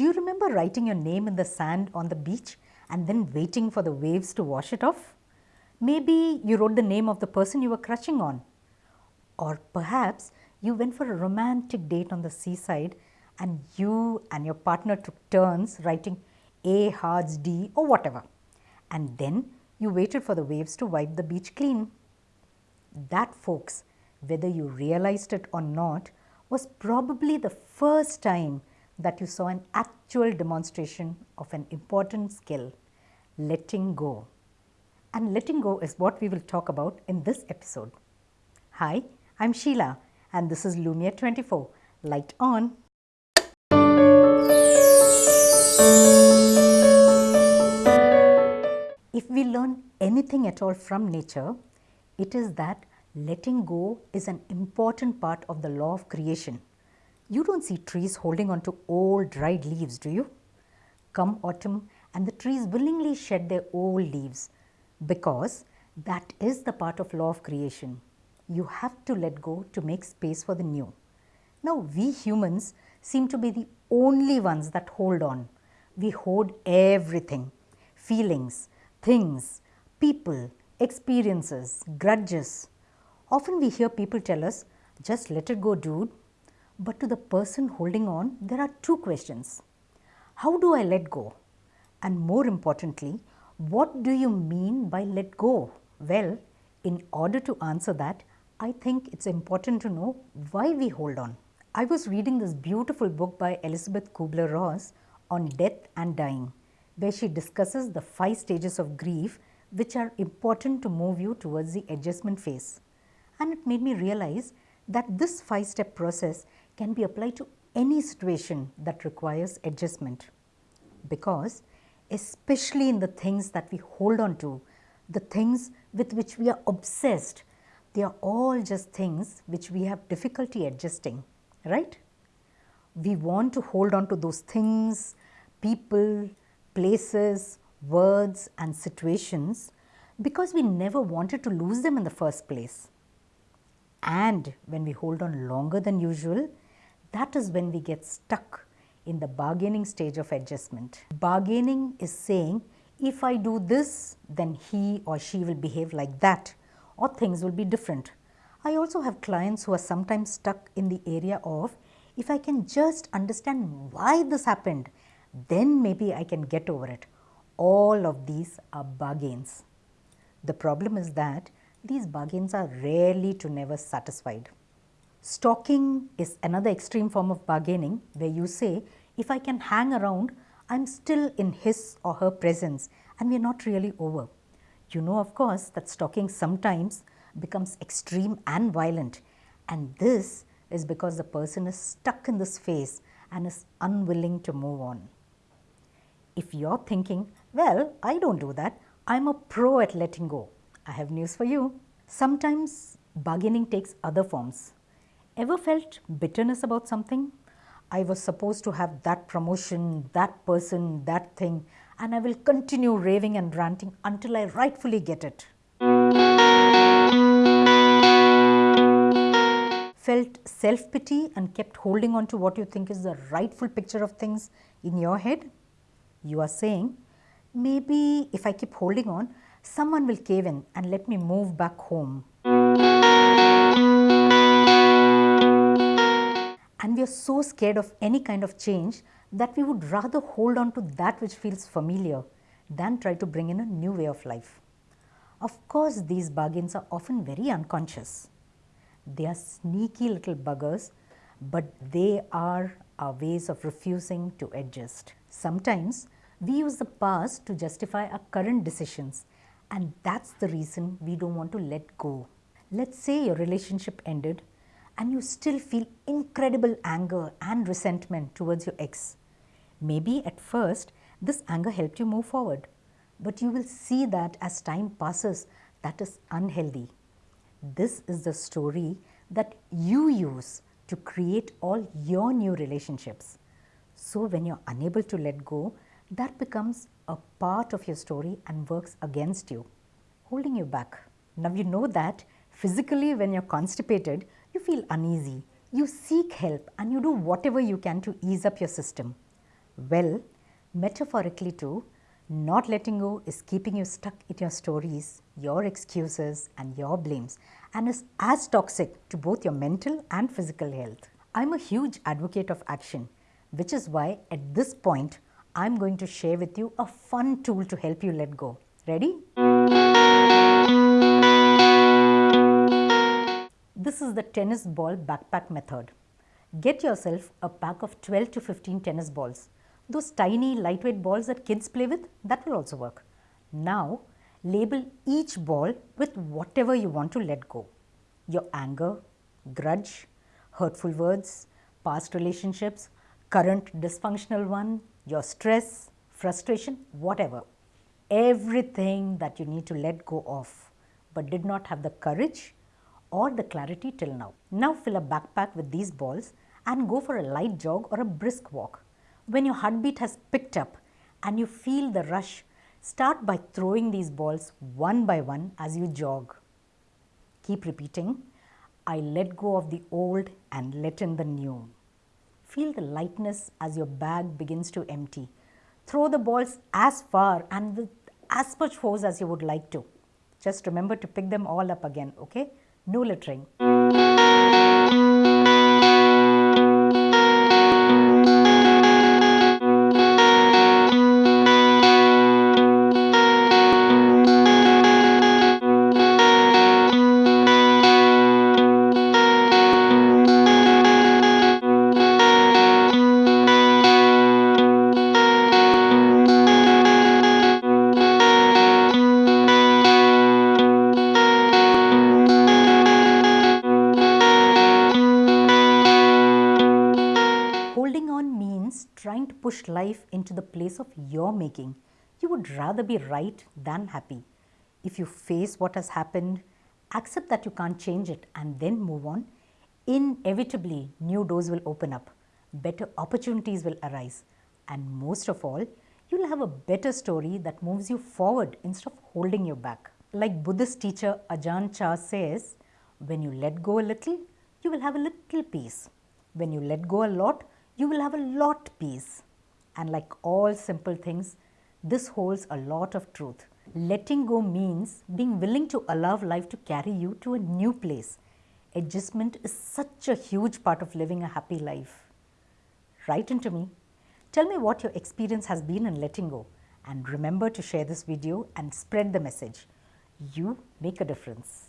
Do you remember writing your name in the sand on the beach and then waiting for the waves to wash it off? Maybe you wrote the name of the person you were crushing on. Or perhaps you went for a romantic date on the seaside and you and your partner took turns writing A hearts D or whatever. And then you waited for the waves to wipe the beach clean. That folks, whether you realized it or not, was probably the first time that you saw an actual demonstration of an important skill, letting go. And letting go is what we will talk about in this episode. Hi, I'm Sheila and this is Lumia 24. Light on. If we learn anything at all from nature, it is that letting go is an important part of the law of creation. You don't see trees holding on to old dried leaves, do you? Come autumn and the trees willingly shed their old leaves because that is the part of law of creation. You have to let go to make space for the new. Now we humans seem to be the only ones that hold on. We hoard everything, feelings, things, people, experiences, grudges. Often we hear people tell us, just let it go dude. But to the person holding on, there are two questions. How do I let go? And more importantly, what do you mean by let go? Well, in order to answer that, I think it's important to know why we hold on. I was reading this beautiful book by Elizabeth Kubler-Ross on death and dying, where she discusses the five stages of grief which are important to move you towards the adjustment phase. And it made me realize that this five step process can be applied to any situation that requires adjustment. Because especially in the things that we hold on to, the things with which we are obsessed, they are all just things which we have difficulty adjusting, right? We want to hold on to those things, people, places, words and situations because we never wanted to lose them in the first place. And when we hold on longer than usual, that is when we get stuck in the bargaining stage of adjustment. Bargaining is saying if I do this, then he or she will behave like that or things will be different. I also have clients who are sometimes stuck in the area of if I can just understand why this happened, then maybe I can get over it. All of these are bargains. The problem is that these bargains are rarely to never satisfied. Stalking is another extreme form of bargaining where you say, if I can hang around, I am still in his or her presence and we are not really over. You know of course that stalking sometimes becomes extreme and violent and this is because the person is stuck in this phase and is unwilling to move on. If you are thinking, well, I don't do that, I am a pro at letting go, I have news for you. Sometimes bargaining takes other forms. Ever felt bitterness about something? I was supposed to have that promotion, that person, that thing and I will continue raving and ranting until I rightfully get it. Felt self-pity and kept holding on to what you think is the rightful picture of things in your head? You are saying, maybe if I keep holding on, someone will cave in and let me move back home. And we are so scared of any kind of change that we would rather hold on to that which feels familiar than try to bring in a new way of life. Of course, these bargains are often very unconscious. They are sneaky little buggers, but they are our ways of refusing to adjust. Sometimes we use the past to justify our current decisions and that's the reason we don't want to let go. Let's say your relationship ended and you still feel incredible anger and resentment towards your ex. Maybe at first this anger helped you move forward, but you will see that as time passes that is unhealthy. This is the story that you use to create all your new relationships. So when you're unable to let go, that becomes a part of your story and works against you, holding you back. Now you know that physically when you're constipated, you feel uneasy, you seek help and you do whatever you can to ease up your system. Well, metaphorically too, not letting go is keeping you stuck in your stories, your excuses and your blames and is as toxic to both your mental and physical health. I'm a huge advocate of action, which is why at this point, I'm going to share with you a fun tool to help you let go. Ready? This is the tennis ball backpack method. Get yourself a pack of 12 to 15 tennis balls. Those tiny lightweight balls that kids play with, that will also work. Now, label each ball with whatever you want to let go. Your anger, grudge, hurtful words, past relationships, current dysfunctional one, your stress, frustration, whatever. Everything that you need to let go of but did not have the courage or the clarity till now. Now fill a backpack with these balls and go for a light jog or a brisk walk. When your heartbeat has picked up and you feel the rush, start by throwing these balls one by one as you jog. Keep repeating, I let go of the old and let in the new. Feel the lightness as your bag begins to empty. Throw the balls as far and with as much force as you would like to. Just remember to pick them all up again, okay? No littering. Push life into the place of your making. You would rather be right than happy. If you face what has happened, accept that you can't change it and then move on, inevitably new doors will open up, better opportunities will arise and most of all, you'll have a better story that moves you forward instead of holding you back. Like Buddhist teacher Ajahn Chah says, when you let go a little, you will have a little peace. When you let go a lot, you will have a lot peace. And like all simple things, this holds a lot of truth. Letting go means being willing to allow life to carry you to a new place. Adjustment is such a huge part of living a happy life. Write into me. Tell me what your experience has been in letting go. And remember to share this video and spread the message. You make a difference.